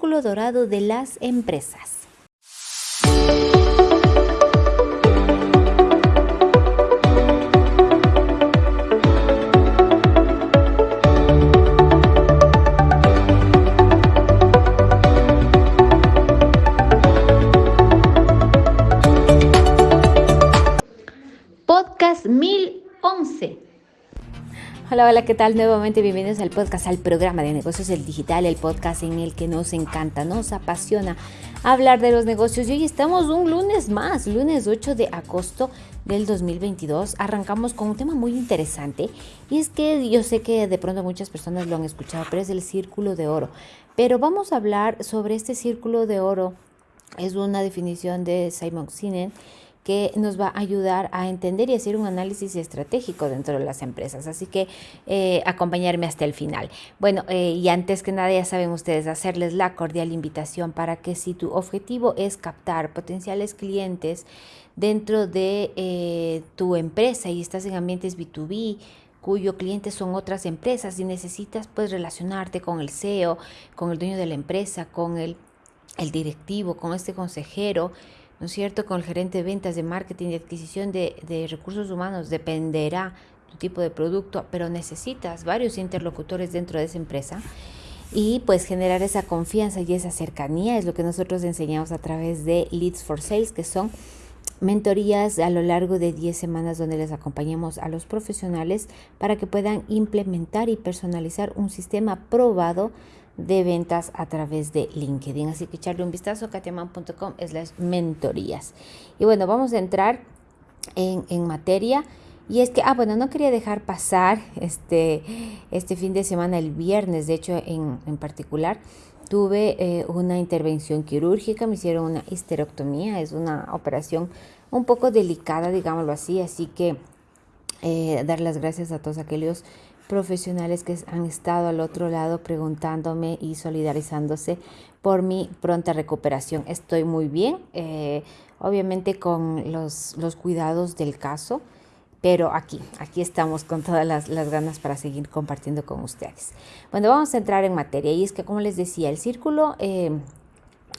círculo dorado de las empresas. Hola, hola, ¿qué tal? Nuevamente bienvenidos al podcast, al programa de negocios del digital, el podcast en el que nos encanta, nos apasiona hablar de los negocios. Y hoy estamos un lunes más, lunes 8 de agosto del 2022. Arrancamos con un tema muy interesante y es que yo sé que de pronto muchas personas lo han escuchado, pero es el círculo de oro. Pero vamos a hablar sobre este círculo de oro. Es una definición de Simon Sinek que nos va a ayudar a entender y hacer un análisis estratégico dentro de las empresas. Así que eh, acompañarme hasta el final. Bueno, eh, y antes que nada ya saben ustedes hacerles la cordial invitación para que si tu objetivo es captar potenciales clientes dentro de eh, tu empresa y estás en ambientes B2B, cuyo cliente son otras empresas y necesitas pues relacionarte con el CEO, con el dueño de la empresa, con el, el directivo, con este consejero, ¿no es cierto? Con el gerente de ventas, de marketing, de adquisición de, recursos humanos, dependerá tu tipo de producto, pero necesitas varios interlocutores dentro de esa empresa. Y pues generar esa confianza y esa cercanía es lo que nosotros enseñamos a través de Leads for Sales, que son mentorías a lo largo de 10 semanas donde les acompañamos a los profesionales para que puedan implementar y personalizar un sistema probado de ventas a través de LinkedIn. Así que echarle un vistazo a katiaman.com es las mentorías. Y bueno, vamos a entrar en, materia. Y es que, ah, bueno, no quería dejar pasar este, este fin de semana, el viernes, de hecho, en, en particular, tuve eh, una intervención quirúrgica, me hicieron una histerectomía, es una operación un poco delicada, digámoslo así, así que eh, dar las gracias a todos aquellos profesionales que han estado al otro lado preguntándome y solidarizándose por mi pronta recuperación. Estoy muy bien, eh, obviamente con los, los, cuidados del caso, pero aquí, aquí estamos con todas las, las, ganas para seguir compartiendo con ustedes. Bueno, vamos a entrar en materia y es que como les decía, el círculo eh,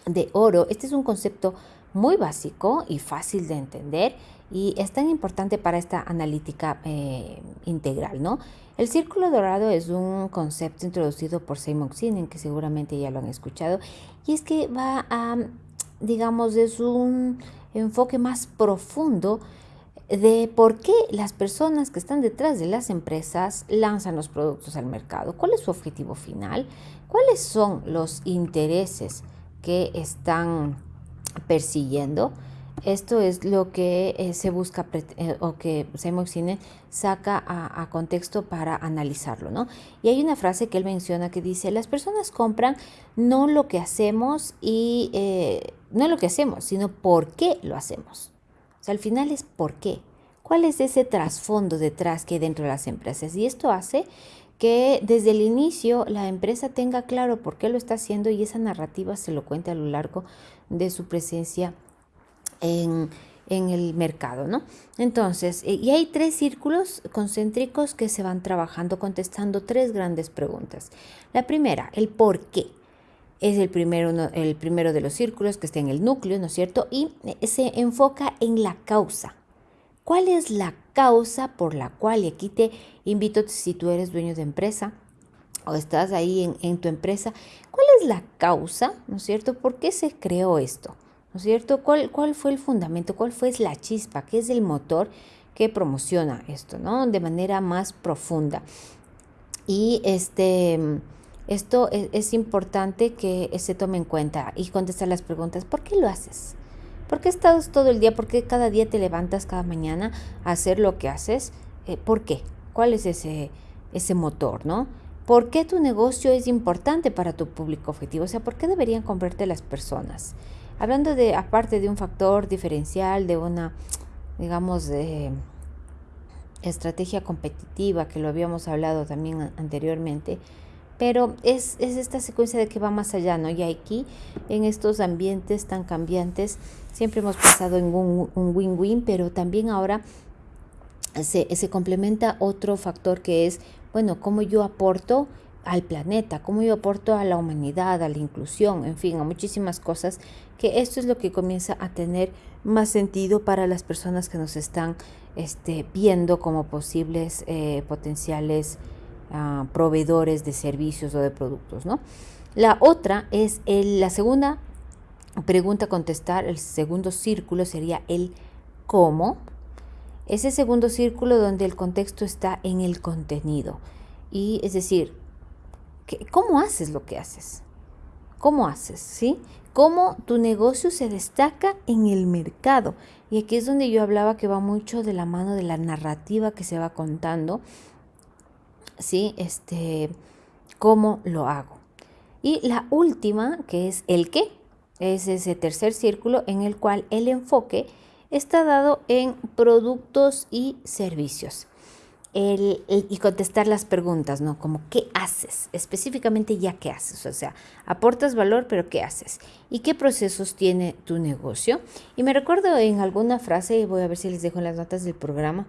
de oro, este es un concepto muy básico y fácil de entender y es tan importante para esta analítica eh, integral, ¿no? El círculo dorado es un concepto introducido por Simon Sinek, que seguramente ya lo han escuchado, y es que va a, digamos, es un enfoque más profundo de por qué las personas que están detrás de las empresas lanzan los productos al mercado, cuál es su objetivo final, cuáles son los intereses que están persiguiendo esto es lo que eh, se busca eh, o que Simon Sinek saca a, contexto para analizarlo, ¿no? Y hay una frase que él menciona que dice, las personas compran no lo que hacemos y eh, no lo que hacemos, sino por qué lo hacemos. O sea, al final es por qué. ¿Cuál es ese trasfondo detrás que hay dentro de las empresas? Y esto hace que desde el inicio la empresa tenga claro por qué lo está haciendo y esa narrativa se lo cuente a lo largo de su presencia en, el mercado, ¿no? Entonces, eh, y hay tres círculos concéntricos que se van trabajando contestando tres grandes preguntas. La primera, el por qué. Es el primero, el primero de los círculos que está en el núcleo, ¿no es cierto? Y eh, se enfoca en la causa. ¿Cuál es la causa por la cual, y aquí te invito, si tú eres dueño de empresa o estás ahí en, en tu empresa, cuál es la causa, ¿no es cierto? ¿Por qué se creó esto? ¿No es cierto? ¿Cuál, ¿Cuál fue el fundamento? ¿Cuál fue la chispa? ¿Qué es el motor que promociona esto, ¿no? De manera más profunda. Y este, esto es, es importante que se tome en cuenta y contestar las preguntas. ¿Por qué lo haces? ¿Por qué estás todo el día? ¿Por qué cada día te levantas cada mañana a hacer lo que haces? Eh, ¿Por qué? ¿Cuál es ese, ese motor, no? ¿Por qué tu negocio es importante para tu público objetivo? O sea, ¿por qué deberían comprarte las personas? Hablando de, aparte de un factor diferencial, de una, digamos, estrategia competitiva, que lo habíamos hablado también anteriormente, pero es, esta secuencia de que va más allá, ¿no? Y aquí, en estos ambientes tan cambiantes, siempre hemos pensado en un win-win, pero también ahora se, se complementa otro factor que es, bueno, cómo yo aporto al planeta, cómo yo aporto a la humanidad, a la inclusión, en fin, a muchísimas cosas, que esto es lo que comienza a tener más sentido para las personas que nos están este, viendo como posibles eh, potenciales ah, proveedores de servicios o de productos, ¿no? La otra es la segunda pregunta a contestar, el segundo círculo sería el cómo. Ese segundo círculo donde el contexto está en el contenido. Y es decir, ¿cómo haces lo que haces? ¿Cómo haces? ¿Sí? ¿Cómo tu negocio se destaca en el mercado? Y aquí es donde yo hablaba que va mucho de la mano de la narrativa que se va contando. ¿Sí? Este, ¿cómo lo hago? Y la última, que es el qué, es ese tercer círculo en el cual el enfoque está dado en productos y servicios. Y contestar las preguntas, ¿no? Como, ¿qué haces? Específicamente ya qué haces. O sea, aportas valor, pero ¿qué haces? ¿Y qué procesos tiene tu negocio? Y me recuerdo en alguna frase, y voy a ver si les dejo en las notas del programa,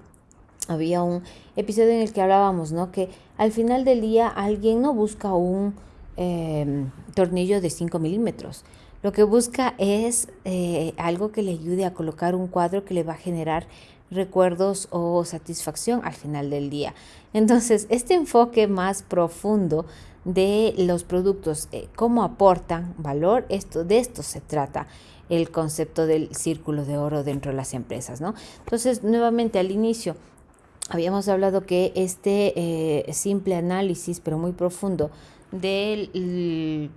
había un episodio en el que hablábamos, ¿no? Que al final del día alguien no busca un Em, tornillo de 5 milímetros. Lo que busca es eh, algo que le ayude a colocar un cuadro que le va a generar recuerdos o satisfacción al final del día. Entonces, este enfoque más profundo de los productos, eh, cómo aportan valor, esto, de esto se trata el concepto del círculo de oro dentro de las empresas, ¿no? Entonces, nuevamente al inicio, habíamos hablado que este eh, simple análisis, pero muy profundo, del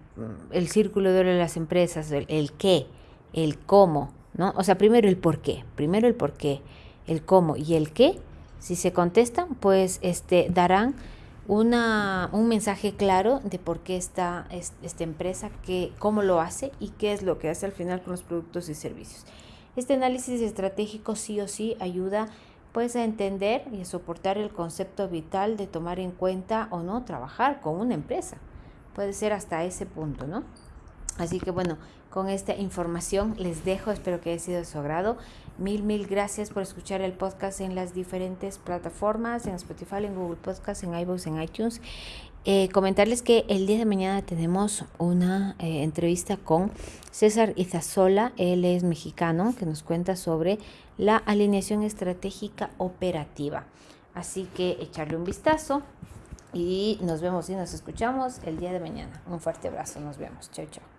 el, círculo de oro de las empresas, el, qué, el cómo, ¿no? O sea, primero el por qué, primero el por qué, el cómo y el qué, si se contestan, pues este, darán una, un mensaje claro de por qué está esta empresa, cómo lo hace y qué es lo que hace al final con los productos y servicios. Este análisis estratégico sí o sí ayuda pues a entender y a soportar el concepto vital de tomar en cuenta o no trabajar con una empresa. Puede ser hasta ese punto, ¿no? Así que bueno, con esta información les dejo, espero que haya sido de su agrado. Mil, mil gracias por escuchar el podcast en las diferentes plataformas, en Spotify, en Google Podcast, en iVoox, en iTunes. Eh, comentarles que el día de mañana tenemos una eh, entrevista con César Izazola, él es mexicano, que nos cuenta sobre la alineación estratégica operativa. Así que echarle un vistazo y nos vemos y nos escuchamos el día de mañana. Un fuerte abrazo, nos vemos. Chao, chao.